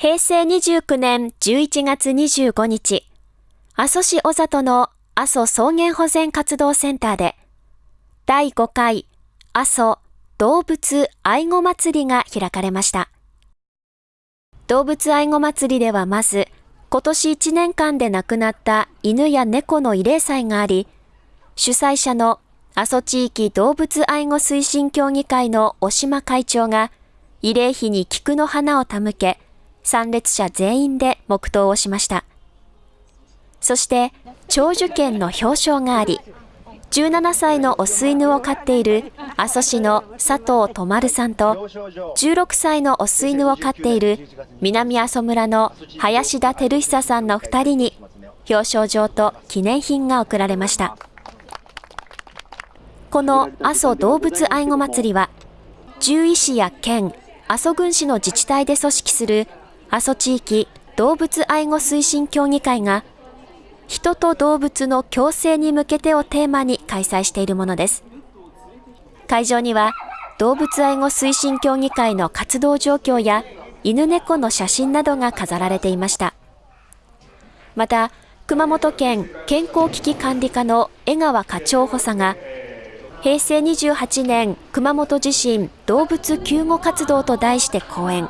平成29年11月25日、阿蘇市小里の阿蘇草原保全活動センターで、第5回阿蘇動物愛護祭りが開かれました。動物愛護祭りではまず、今年1年間で亡くなった犬や猫の慰霊祭があり、主催者の阿蘇地域動物愛護推進協議会の小島会長が、慰霊碑に菊の花を手向け、参列者全員で黙祷をしました。そして、長寿犬の表彰があり、17歳のオス犬を飼っている阿蘇市の佐藤智さんと、16歳のオス犬を飼っている南阿蘇村の林田照久さんの2人に表彰状と記念品が贈られました。この阿蘇動物愛護祭りは、獣医師や県、阿蘇郡市の自治体で組織する阿蘇地域動物愛護推進協議会が人と動物の共生に向けてをテーマに開催しているものです。会場には動物愛護推進協議会の活動状況や犬猫の写真などが飾られていました。また、熊本県健康危機管理課の江川課長補佐が、平成28年熊本地震動物救護活動と題して講演。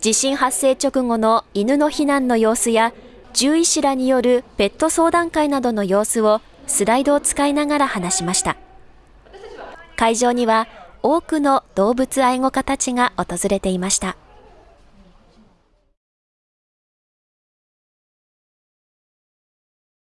地震発生直後の犬の避難の様子や獣医師らによるペット相談会などの様子をスライドを使いながら話しました。会場には多くの動物愛護家たちが訪れていました。